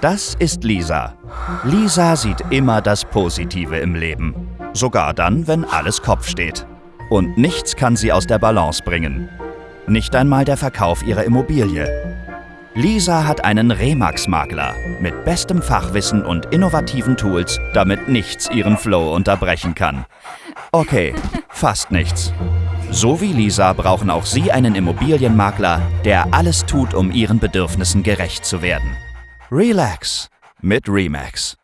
Das ist Lisa. Lisa sieht immer das Positive im Leben. Sogar dann, wenn alles Kopf steht. Und nichts kann sie aus der Balance bringen. Nicht einmal der Verkauf ihrer Immobilie. Lisa hat einen Remax-Makler mit bestem Fachwissen und innovativen Tools, damit nichts ihren Flow unterbrechen kann. Okay, fast nichts. So wie Lisa brauchen auch Sie einen Immobilienmakler, der alles tut, um Ihren Bedürfnissen gerecht zu werden. Relax mit Remax.